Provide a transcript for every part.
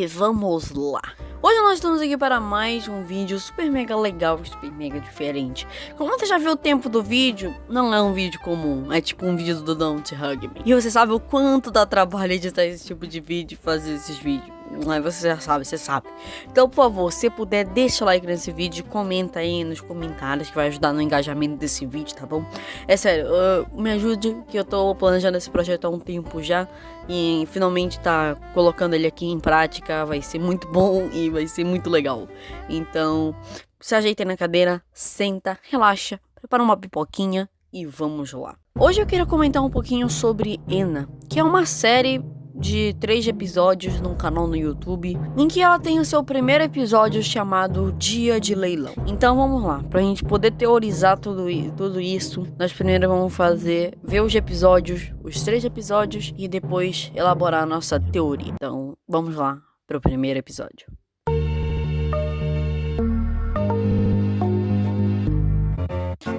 E vamos lá. Hoje nós estamos aqui para mais um vídeo super mega legal, super mega diferente. Como você já viu o tempo do vídeo, não é um vídeo comum, é tipo um vídeo do Don't Hug Me. E você sabe o quanto dá trabalho editar esse tipo de vídeo e fazer esses vídeos. Mas você já sabe, você sabe. Então, por favor, se puder, deixa o like nesse vídeo, comenta aí nos comentários que vai ajudar no engajamento desse vídeo, tá bom? É sério, uh, me ajude que eu tô planejando esse projeto há um tempo já e finalmente tá colocando ele aqui em prática, vai ser muito bom e vai ser muito legal. Então, se ajeita na cadeira, senta, relaxa, prepara uma pipoquinha e vamos lá. Hoje eu queria comentar um pouquinho sobre Ena, que é uma série de três episódios num canal no YouTube, em que ela tem o seu primeiro episódio chamado Dia de Leilão. Então vamos lá, pra gente poder teorizar tudo, tudo isso, nós primeiro vamos fazer, ver os episódios, os três episódios, e depois elaborar a nossa teoria. Então vamos lá pro primeiro episódio.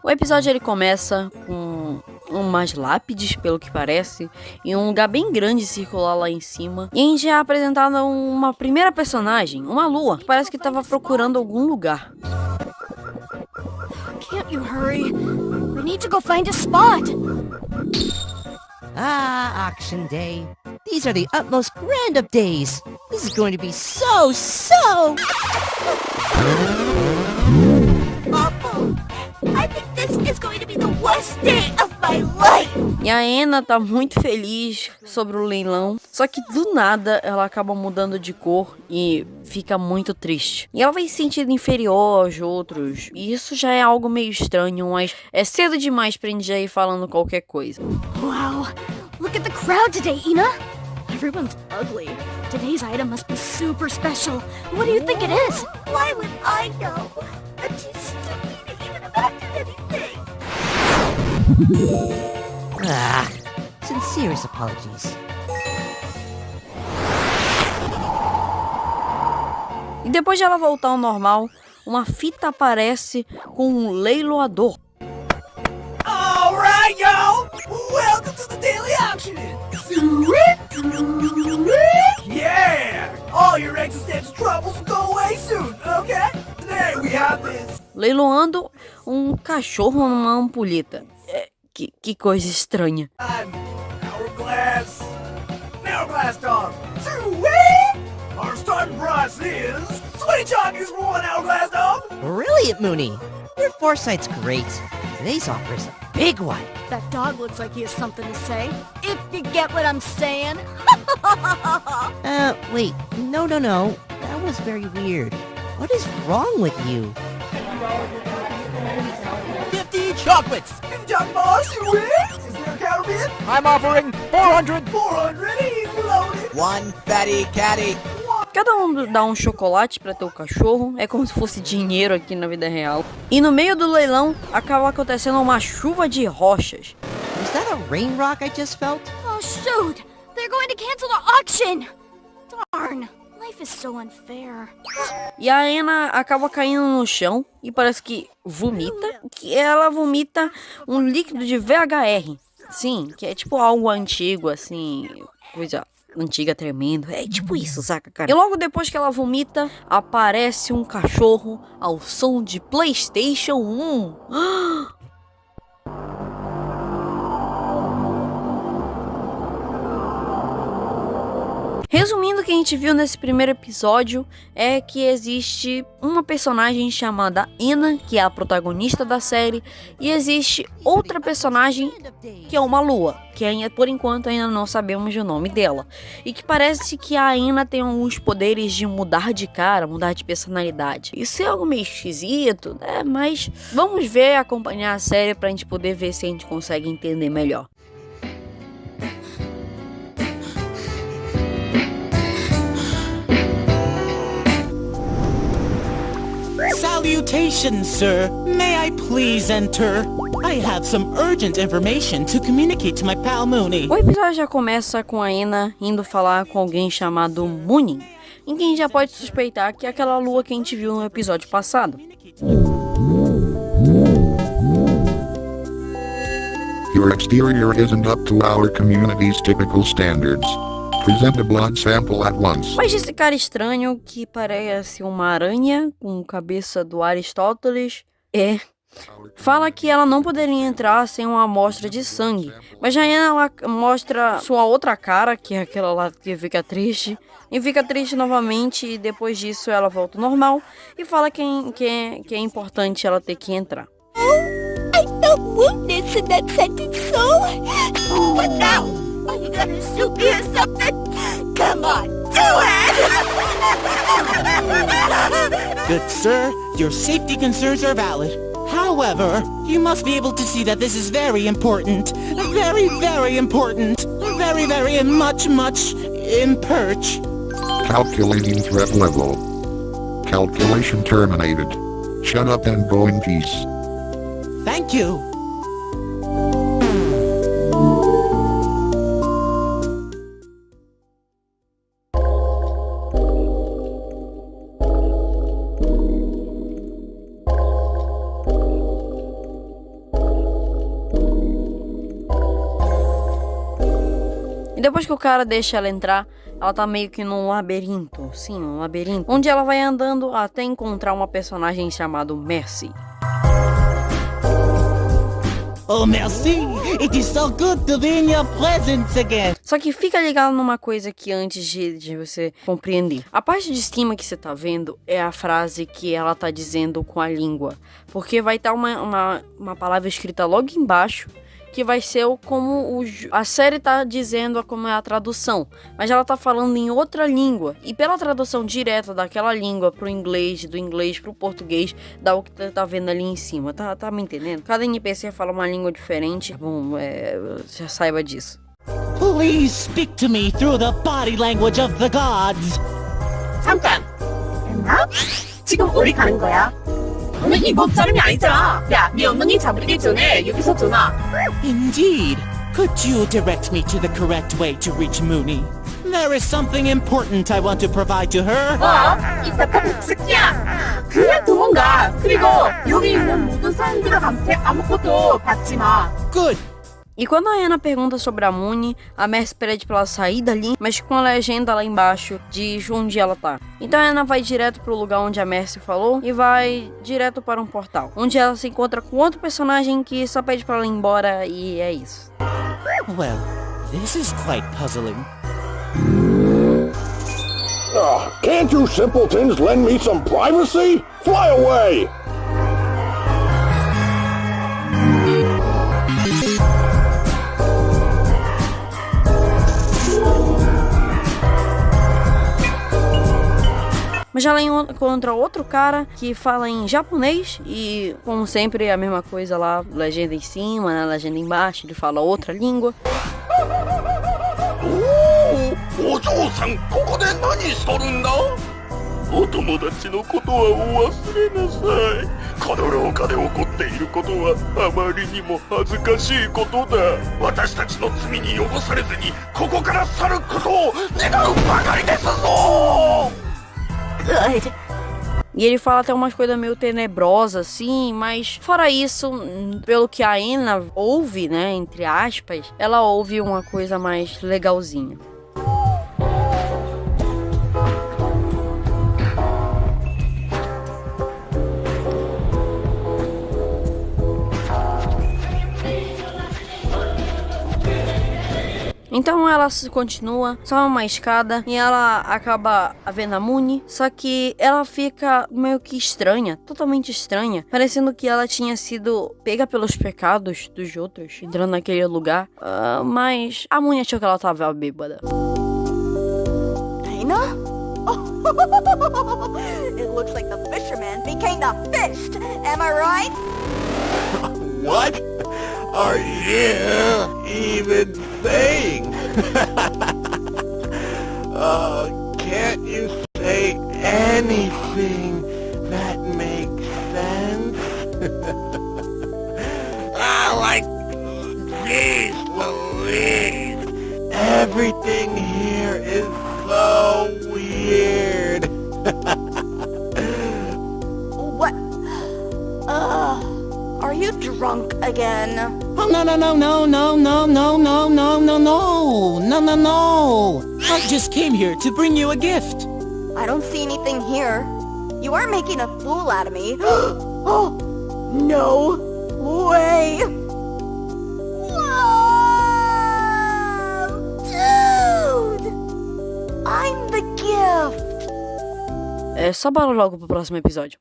O episódio ele começa com umas lápides, pelo que parece, e um lugar bem grande circular lá em cima. E a gente é apresentada uma primeira personagem, uma lua, que parece que estava procurando algum lugar. Can't you hurry? We need to go find a spot. Ah, auction day. These are the utmost grand of days. This is going to be so, so... Awful. I think this is going to be the worst day of my life. E a Ena tá muito feliz sobre o leilão, só que do nada ela acaba mudando de cor e fica muito triste. E ela vai se sentir inferior aos outros. E isso já é algo meio estranho, mas é cedo demais pra gente já ir falando qualquer coisa. Wow. Look at the crowd today, Ina. Everyone's ugly. Today's item must be super special. What do you think it is? Why would Ah, sincerest apologies. E depois de ela voltar ao normal, uma fita aparece com um leiloador. Alright, y'all! Welcome to the daily auction! Yeah! All your existential troubles will go away soon, okay? Today we have this leiloando um cachorro numa ampulheta. É, que, que coisa estranha. hourglass. Hourglass dog. Sweet! Our starting price is 20 chockies for one hourglass dog. Brilliant, Mooney. Your foresight's great. Today's offer is a big one. That dog looks like he has something to say. If you get what I'm saying. Uh, wait. No, no, no. That was very weird. What is wrong with you? 50 chocolates. 50 chocolate bars, sweet! Is there a counterfeit? I'm offering 400. 400 easy loaded. One fatty catty. Cada um dá um chocolate para teu cachorro, é como se fosse dinheiro aqui na vida real. E no meio do leilão acaba acontecendo uma chuva de rochas. Was that a rain rock I just felt? oh, shoot. They're going to cancel the auction. Darn. E a Ena acaba caindo no chão e parece que vomita, que ela vomita um líquido de VHR. Sim, que é tipo algo antigo, assim, coisa antiga tremendo. É tipo isso, saca, cara? E logo depois que ela vomita, aparece um cachorro ao som de PlayStation 1. Resumindo o que a gente viu nesse primeiro episódio é que existe uma personagem chamada Ina, que é a protagonista da série, e existe outra personagem que é uma lua, que ainda, por enquanto ainda não sabemos o nome dela. E que parece que a Ina tem alguns poderes de mudar de cara, mudar de personalidade. Isso é algo meio esquisito, né? Mas vamos ver, acompanhar a série pra gente poder ver se a gente consegue entender melhor. Salutations, sir. May I please enter? I have some urgent information to communicate to my pal Mooney. O episódio já começa com a Ina indo falar com alguém chamado Moonin, em quem já pode suspeitar que é aquela lua que a gente viu no episódio passado. Your exterior isn't up to our community's typical standards. Present a blood sample at once. Mas esse cara estranho que parece uma aranha com cabeça do Aristóteles é Fala que ela não poderia entrar sem uma amostra de sangue, mas já ela mostra sua outra cara, que é aquela lá que fica triste, e fica triste novamente, e depois disso ela volta ao normal e fala que, é, que, é, que é importante ela ter que entrar. Oh, I felt wounded in that sentence, so... Now? You gonna shoot me or something? Come on, do it! Good sir, your safety concerns are valid. However, you must be able to see that this is very important. Very, very important. Very, very much, much in perch. Calculating threat level. Calculation terminated. Shut up and go in peace. Thank you. E depois que o cara deixa ela entrar, ela tá meio que num labirinto, sim, um labirinto, onde ela vai andando até encontrar uma personagem chamada Mercy. Oh, merci! It is so good to be in your presence again! Só que fica ligado numa coisa que antes de, de, você compreender. A parte de cima que você tá vendo é a frase que ela tá dizendo com a língua. Porque vai estar tá uma, uma, uma palavra escrita logo embaixo que vai ser como o, a série tá dizendo como é a tradução, mas ela tá falando em outra língua. E pela tradução direta daquela língua pro inglês, do inglês pro português, dá o que tá, tá vendo ali em cima. Tá, tá me entendendo? Cada NPC fala uma língua diferente. Bom, é, já saiba disso. Please speak to me through the body language of the gods. 잠깐. 됐나? 지금 어디 가는 거야? 너는 이법 사람이 아니잖아. 야, 네 엉덩이 잡으기 전에 여기서 전화. Indeed. Could you direct me to the correct way to reach Mooney? There is something important I want to provide to her. 어? 이 착한 새끼야. 그냥 도망가. 그리고 여기 있는 모든 사람들한테 아무것도 받지 마. Good. E quando a Ana pergunta sobre a Muni, a Mercy pede pra ela sair dali, mas com a legenda lá embaixo de onde ela tá. Então a Ana vai direto pro lugar onde a Mercy falou e vai direto para um portal, onde ela se encontra com outro personagem que só pede pra ela ir embora e é isso. Well, this is quite puzzling. Oh, can't you simpletons lend me some privacy? Fly away! Mas ela encontra outro cara que fala em japonês e, como sempre, a mesma coisa lá, legenda em cima, né, legenda embaixo, ele fala outra língua. E ele fala até umas coisas meio tenebrosas, assim, mas fora isso, pelo que a Ena ouve, né, entre aspas, ela ouve uma coisa mais legalzinha. Então ela continua, sobe uma escada e ela acaba vendo a Muni, só que ela fica meio que estranha, totalmente estranha, parecendo que ela tinha sido pega pelos pecados dos outros, entrando naquele lugar. Uh, mas a Muni achou que ela tava bêbada. Aina? it looks like the fisherman became the fish. Am I right? What are you even saying? Uh, can't you say anything that makes sense? ah, like, geez Louise, everything here is so weird. What? Uh, are you drunk again? Oh, no, no, no, no, no, no, no, no, no, no, no, no, no, no. I I just came here to bring you a gift. I don't see anything here. You are making a fool out of me. oh, no way! Whoa! Dude! I'm the gift! É só bora logo pro próximo episódio.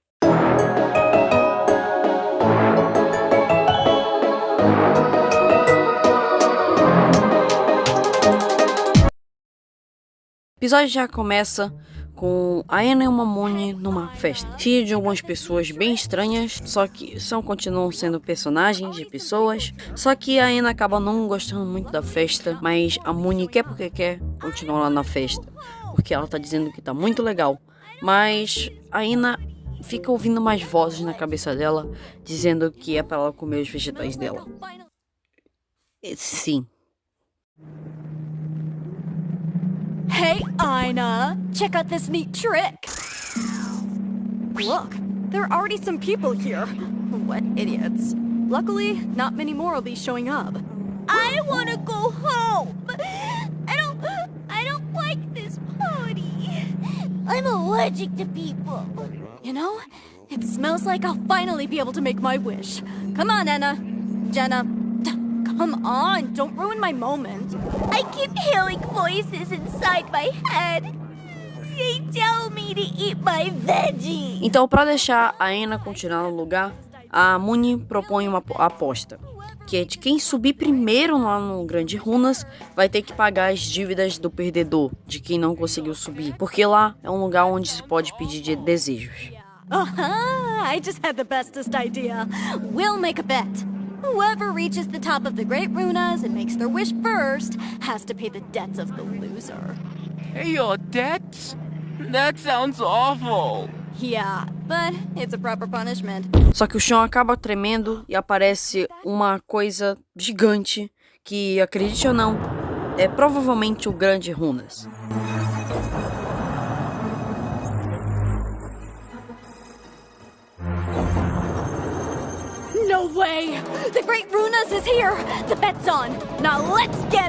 O episódio já começa com a Anna e o Mamone numa festa, cheia de algumas pessoas bem estranhas, só que são continuam sendo personagens de pessoas. Só que a Anna acaba não gostando muito da festa, mas a Muni quer porque quer continuar lá na festa, porque ela tá dizendo que tá muito legal. Mas a Anna fica ouvindo mais vozes na cabeça dela, dizendo que é para ela comer os vegetais dela. Sim. Hey, Ina! Check out this neat trick! Look, there are already some people here. What idiots. Luckily, not many more will be showing up. I want to go home! I don't... I don't like this party. I'm allergic to people. You know, it smells like I'll finally be able to make my wish. Come on, Anna. Jenna. Come on, don't ruin my moment. I keep hearing voices inside my head. They tell me to eat my veggie. Então, para deixar a Anna continuar no lugar, a Muni propõe uma aposta, que é de quem subir primeiro lá no Grande Runas vai ter que pagar as dívidas do perdedor, de quem não conseguiu subir, porque lá é um lugar onde se pode pedir de desejos. Uh -huh, I just had the bestest idea. We'll make a bet. Whoever reaches the top of the Great Runas and makes their wish first has to pay the debts of the loser. Pay your debts? That sounds awful. Yeah, but it's a proper punishment. Só que o chão acaba tremendo e aparece uma coisa gigante que, acredite ou não, é provavelmente o Grande Runas.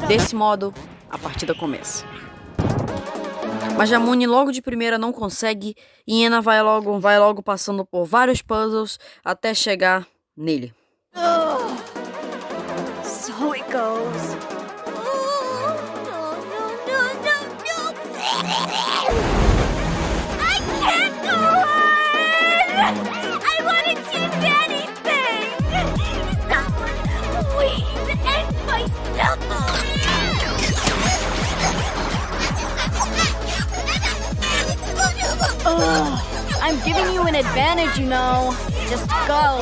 Desse modo, a partida começa. Mas Jamune logo de primeira não consegue e Ena vai logo, vai logo passando por vários puzzles até chegar nele. Ugh, I'm giving you an advantage, you know. Just go.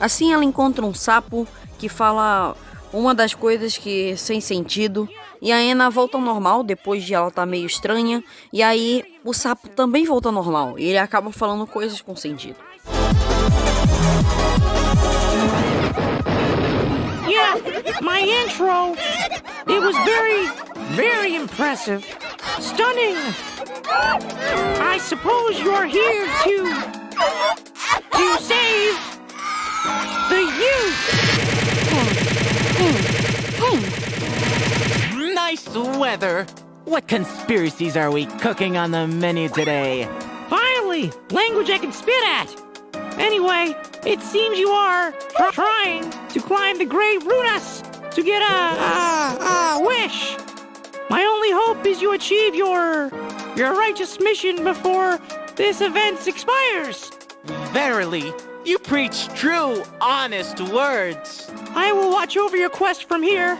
Assim ela encontra um sapo que fala uma das coisas que sem sentido e a Ena volta ao normal depois de ela estar tá meio estranha e aí o sapo também volta ao normal e ele acaba falando coisas com sentido. Yeah, my intro. It was very, very impressive. Stunning. I suppose you're here to to save the youth. Nice weather. What conspiracies are we cooking on the menu today? Finally, language I can spit at. Anyway, it seems you are tr trying to climb the Great Runas to get a, a, a wish. My only hope is you achieve your your righteous mission before this event expires. Verily, you preach true, honest words. I will watch over your quest from here.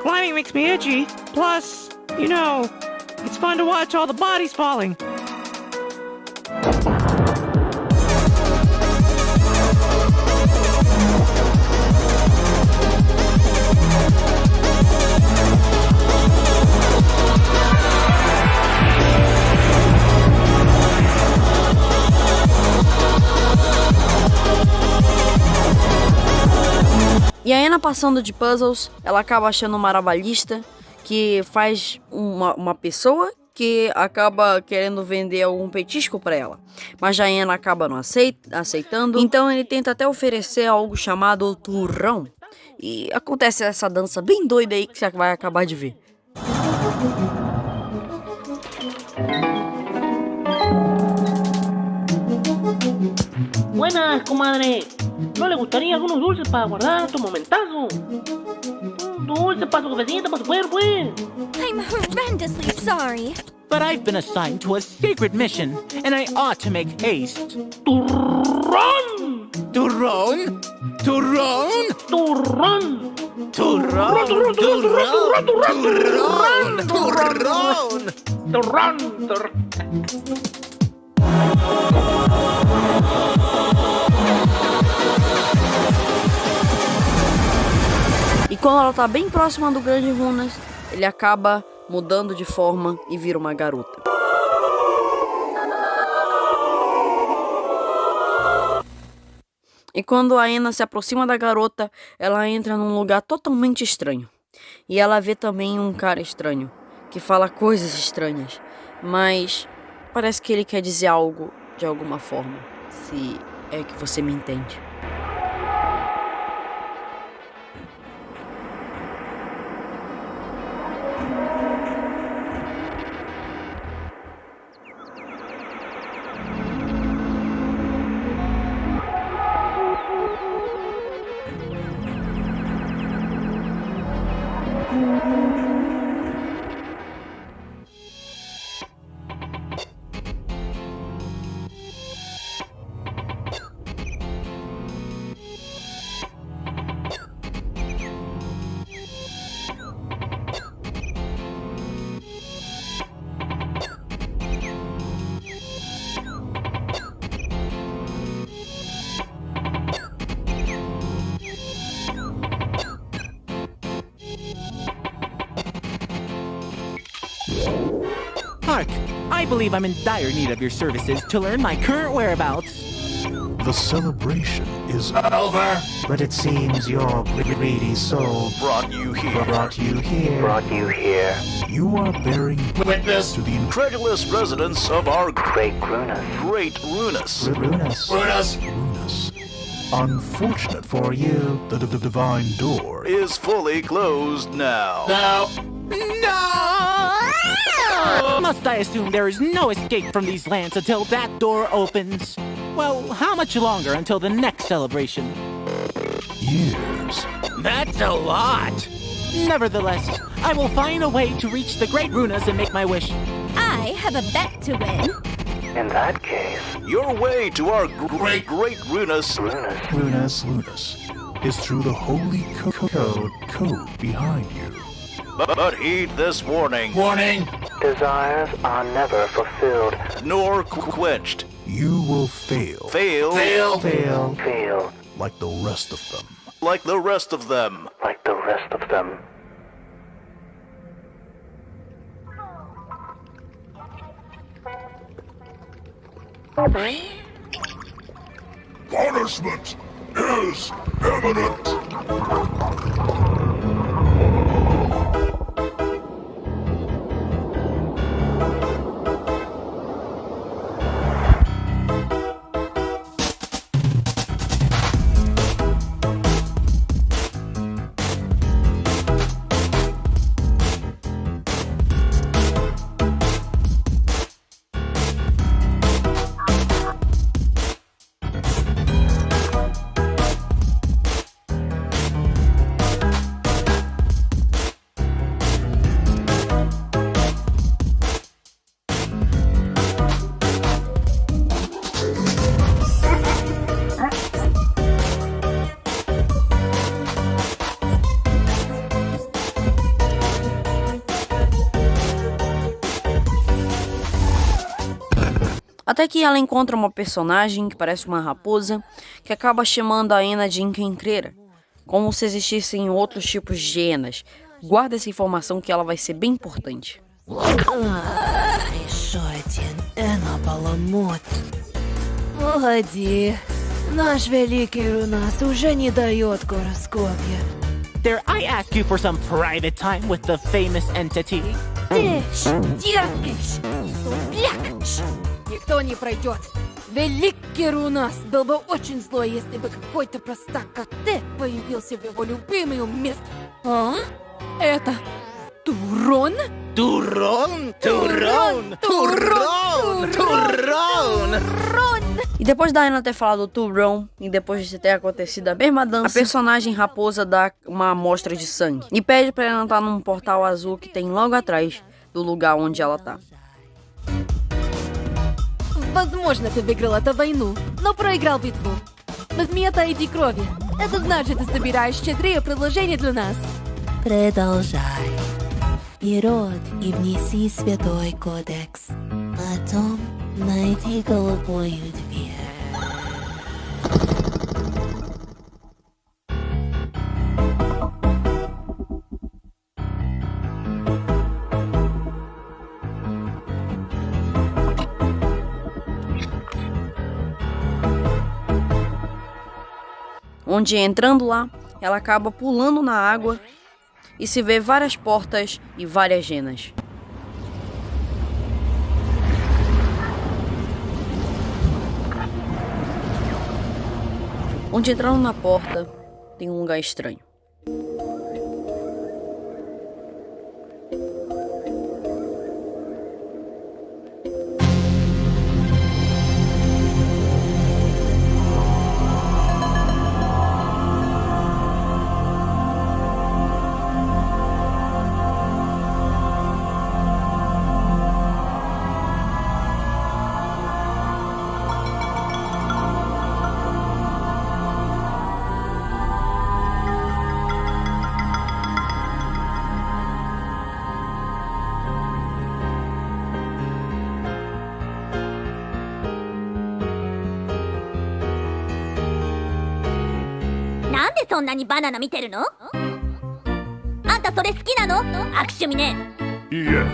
Climbing makes me itchy. Plus, you know, it's fun to watch all the bodies falling. E a Ana passando de puzzles, ela acaba achando uma arabalista que faz uma, uma pessoa que acaba querendo vender algum petisco para ela. Mas Jaena acaba não aceitando, então ele tenta até oferecer algo chamado turrão. E acontece essa dança bem doida aí que você vai acabar de ver. Buenas, comadre. ¿No le gustaría algunos dulces para guardar tu momentazo? Un dulce para su cabecita, para su cuerpo, pues. I'm horrendously sorry. But I've been assigned to a secret mission, and I ought to make haste. ¡Turrón! Turrón? Turrón? ¡Turrón! Turrón, turrón, turrón, turrón, turrón, turrón, turrón. E quando ela tá bem próxima do Grande Runas, ele acaba mudando de forma e vira uma garota. E quando a Ena se aproxima da garota, ela entra num lugar totalmente estranho. E ela vê também um cara estranho, que fala coisas estranhas, mas parece que ele quer dizer algo de alguma forma, se é que você me entende. Believe I'm in dire need of your services to learn my current whereabouts. The celebration is over. But it seems your greedy soul brought you here. Brought you here. Brought you here. You are bearing witness to the incredulous residence of our great Runus. Great Runus. Runus. Runus. Runus. Unfortunate for you, the, the divine door is fully closed now. Now. No! Must I assume there is no escape from these lands until that door opens? Well, how much longer until the next celebration? Years. That's a lot! Nevertheless, I will find a way to reach the Great Runas and make my wish. I have a bet to win. In that case, your way to our great, great Runus, Runus, Runus, Runus, is through the holy co code, code behind you. But, but heed this warning. Warning! Desires are never fulfilled, nor quenched. You will fail. Fail. Fail. Fail. Fail. Like the rest of them. Like the rest of them. Like the rest of them. Punishment is imminent. Até que ela encontra uma personagem que parece uma raposa, que acaba chamando a Ena de encrencreira, como se existissem outros tipos de hienas. Guarda essa informação que ela vai ser bem importante. Еще один Эна-баламут. Погоди, наш великий Рунас уже не дает гороскопе. Dare I ask you for some private time with the famous entity? Ты дергаешь, сопляк! Никто не пройдет. Великий Рунас был бы очень злой, если бы какой-то простак, как ты, появился в его любимом месте. А? Это Турон? Turron? Turron? Turron? Turron? E depois da Ana ter falado Turon, e depois de ter acontecido a mesma dança, a personagem raposa dá uma amostra de sangue. E pede pra ela entrar num portal azul que tem logo atrás do lugar onde ela tá. Возможно, ты выиграл эту войну, но проиграл битву. Возьми это иди крови. Это значит, ты собираешь четыре предложения для нас. Продолжай. И род, и внеси святой кодекс. Потом найди голубую дверь. Onde entrando lá, ela acaba pulando na água e se vê várias portas e várias genas. Onde entrando na porta, tem um lugar estranho. "そんなにバナナ見てるの？あんたそれ好きなの？握手見ね Yes,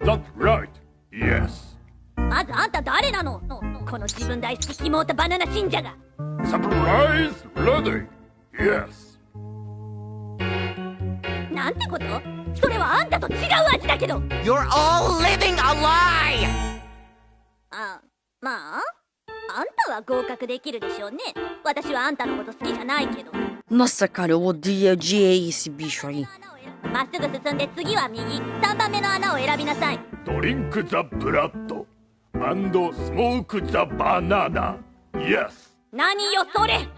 that's right. Yes. まずあんた誰なの？この自分大好きキモータバナナ信者が Surprise ready. Yes. なんてこと？それはあんたと違う味だけど You're all living a lie! あまああんたは合格できるでしょうね私はあんたのこと好きじゃないけどまさかのお DJSB 処理まっすぐ進んで次は右3番目の穴を選びなさい。ドリンク・ザ・ブラッドアンド・スモーク・ザ・バナナイエ何よそれ。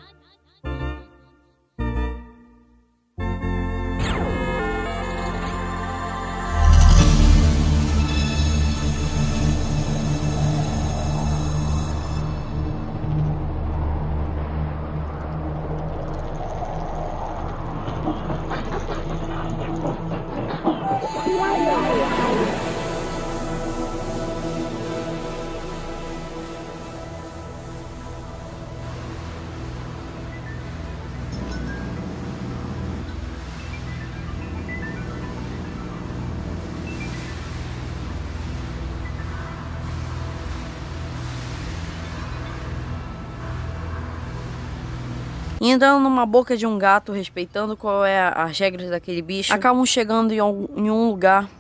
Entrando numa boca de um gato, respeitando qual é a- as regras daquele bicho, acabam chegando em um, em um lugar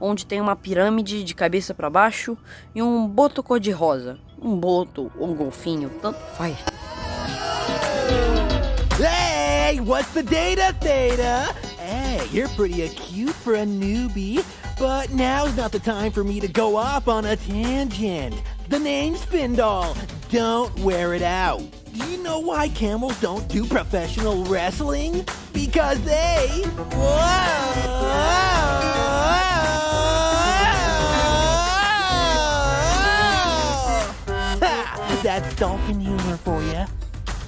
onde tem uma pirâmide de cabeça pra baixo e um boto cor-de-rosa. Um boto ou um golfinho, tanto faz. Hey, what's the data, Theta? Hey, you're pretty acute for a newbie, but now's not the time for me to go off on a tangent. The name's Spindall. Don't wear it out. Do you know why camels don't do professional wrestling? Because they. Ha! That's dolphin humor for you.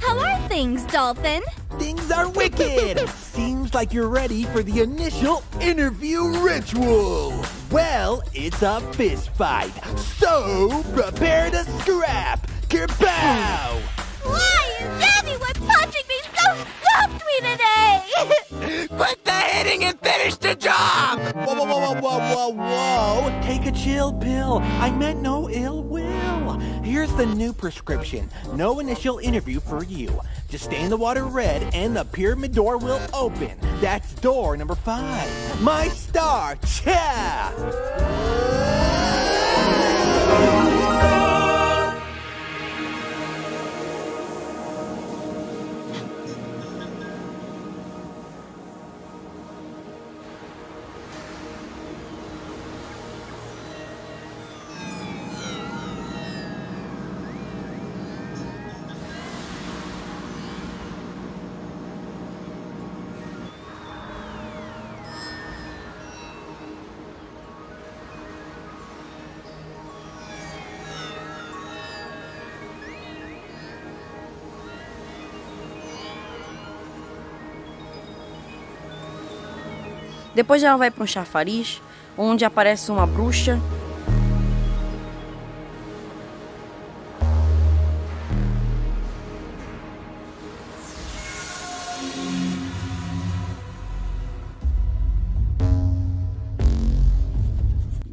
How are things, Dolphin? Things are wicked! Seems like you're ready for the initial interview ritual! Well, it's a fist fight, so prepare to scrap! Kerpow! Why is everyone punching me so softly today? Quit the hitting and finish the job! Whoa, whoa, whoa, whoa, whoa, whoa, whoa! Take a chill pill. I meant no ill will. Here's the new prescription. No initial interview for you. Just stay in the water red and the pyramid door will open. That's door number five. My star. Cha! Depois ela vai para um chafariz, onde aparece uma bruxa.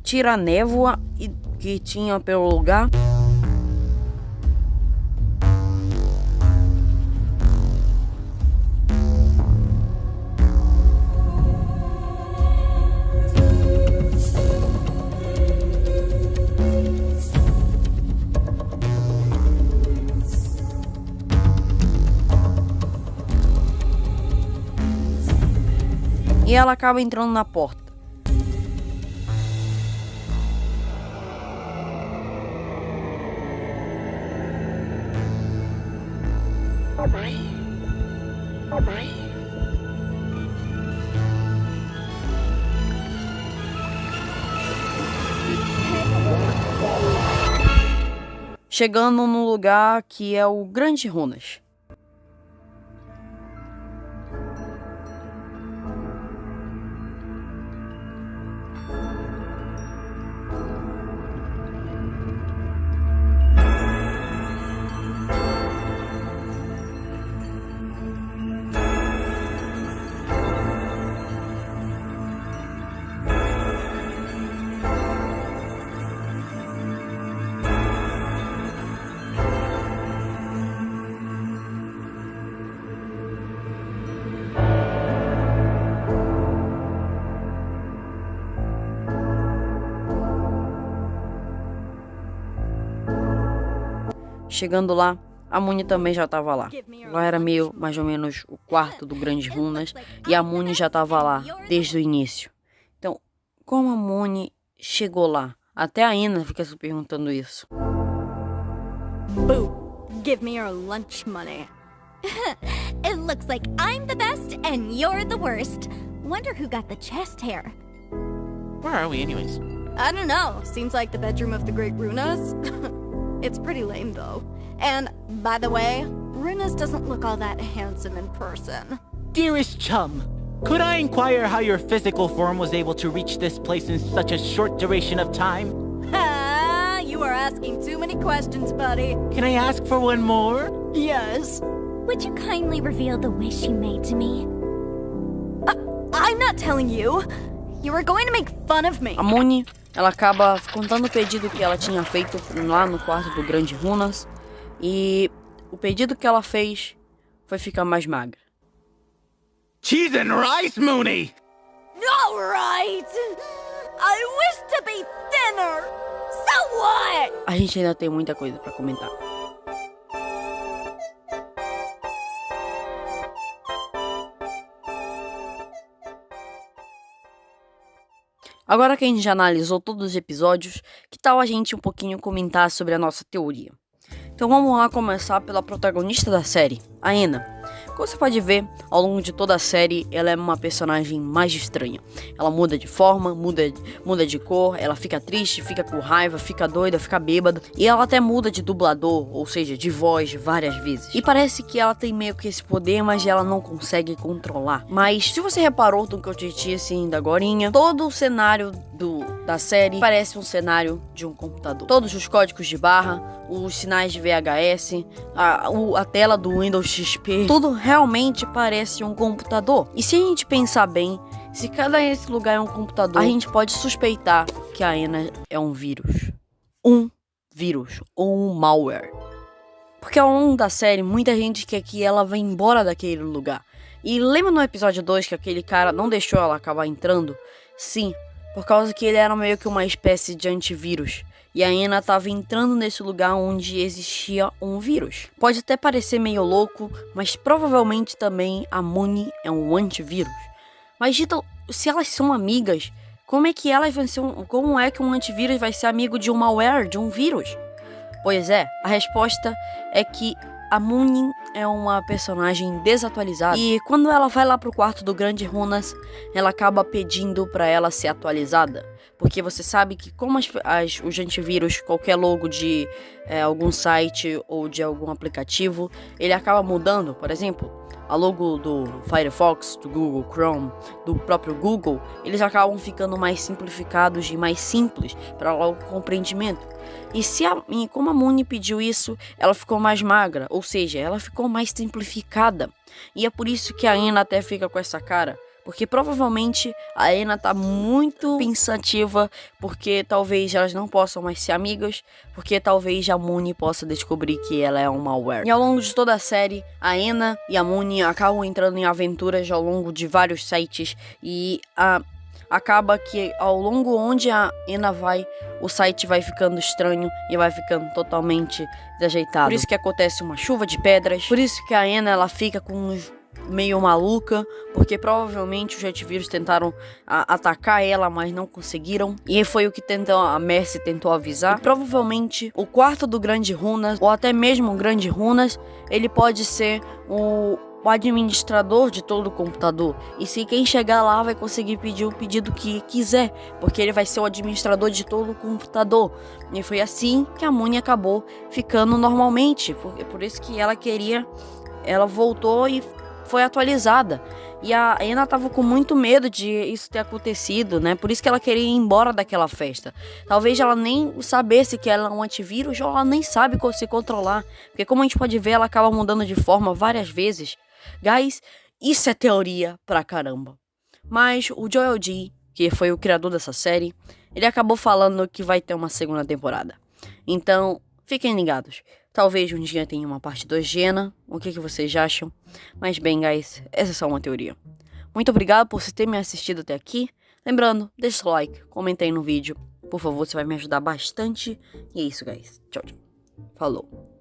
Tira a névoa que tinha pelo lugar. Ela acaba entrando na porta. Chegando num lugar que é o Grande Runas. Chegando lá, a Muni também já estava lá. Lá era meio, mais ou menos, o quarto do Grande Runas. E a Muni já estava lá, desde o início. Então, como a Muni chegou lá? Até a Ina fica se perguntando isso. Boo, give me your lunch money. it looks like I'm the best and you're the worst. Wonder who got the chest hair. Where are we, anyways? I don't know. Seems like the bedroom of the Great Runas. it's pretty lame, though. And, by the way, Runas doesn't look all that handsome in person. Dearest chum, could I inquire how your physical form was able to reach this place in such a short duration of time? Ah, you are asking too many questions, buddy. Can I ask for one more? Yes. Would you kindly reveal the wish you made to me? I'm not telling you. You were going to make fun of me. A Muni, ela acaba contando o pedido que ela tinha feito lá no quarto do Grande Runas. E o pedido que ela fez foi ficar mais magra. Cheese and rice, Mooney! All right. I wish to be thinner. So what? A gente ainda tem muita coisa pra comentar. Agora que a gente já analisou todos os episódios, que tal a gente um pouquinho comentar sobre a nossa teoria? Então vamos lá começar pela protagonista da série, a Ena. Como você pode ver, ao longo de toda a série, ela é uma personagem mais estranha. Ela muda de forma, muda, muda de cor, ela fica triste, fica com raiva, fica doida, fica bêbada. E ela até muda de dublador, ou seja, de voz várias vezes. E parece que ela tem meio que esse poder, mas ela não consegue controlar. Mas se você reparou do que eu te disse ainda agorinha, todo o cenário do, da série parece um cenário de um computador. Todos os códigos de barra, os sinais de VHS, a, a tela do Windows XP, tudo realmente parece um computador. E se a gente pensar bem, se cada esse lugar é um computador, a gente pode suspeitar que a Ena é um vírus. Um vírus ou um malware. Porque ao longo da série, muita gente quer que ela vá embora daquele lugar. E lembra no episódio 2 que aquele cara não deixou ela acabar entrando? Sim, por causa que ele era meio que uma espécie de antivírus. E a Ana estava entrando nesse lugar onde existia um vírus. Pode até parecer meio louco, mas provavelmente também a Muni é um antivírus. Mas Dita, se elas são amigas, como é que elas vão ser um, como é que um antivírus vai ser amigo de um malware, de um vírus? Pois é, a resposta é que a Moonin é uma personagem desatualizada e quando ela vai lá pro quarto do Grande Runas, ela acaba pedindo para ela ser atualizada. Porque você sabe que como as, as, os antivírus, qualquer logo de é, algum site ou de algum aplicativo, ele acaba mudando, por exemplo, a logo do Firefox, do Google Chrome, do próprio Google, eles acabam ficando mais simplificados e mais simples para o compreendimento. E se a, e como a Muni pediu isso, ela ficou mais magra, ou seja, ela ficou mais simplificada. E é por isso que a Ana até fica com essa cara. Porque provavelmente a Ena tá muito pensativa, porque talvez elas não possam mais ser amigas, porque talvez a Moon possa descobrir que ela é um malware. E ao longo de toda a série, a Ena e a Moon acabam entrando em aventuras ao longo de vários sites e a acaba que ao longo onde a Ena vai, o site vai ficando estranho e vai ficando totalmente desajeitado. Por isso que acontece uma chuva de pedras, por isso que a Ena ela fica com uns meio maluca, porque provavelmente os antivírus tentaram atacar ela, mas não conseguiram. E foi o que tentou, a Mercy tentou avisar. E provavelmente o quarto do Grande Runas, ou até mesmo o Grande Runas, ele pode ser o, o administrador de todo o computador. E se quem chegar lá vai conseguir pedir o pedido que quiser, porque ele vai ser o administrador de todo o computador. E foi assim que a Muni acabou ficando normalmente, por, por isso que ela queria, ela voltou e foi atualizada. E a Ana tava com muito medo de isso ter acontecido, né? Por isso que ela queria ir embora daquela festa. Talvez ela nem sabesse que ela é um antivírus ou ela nem sabe se controlar. Porque como a gente pode ver, ela acaba mudando de forma várias vezes. Guys, isso é teoria pra caramba. Mas o Joel G, que foi o criador dessa série, ele acabou falando que vai ter uma segunda temporada. Então, fiquem ligados. Talvez um dia tenha uma parte 2 de Ena. O que, que vocês acham? Mas bem, guys, essa é só uma teoria. Muito obrigado por você ter me assistido até aqui. Lembrando, deixa o like, comenta aí no vídeo. Por favor, você vai me ajudar bastante. E é isso, guys. Tchau, tchau. Falou.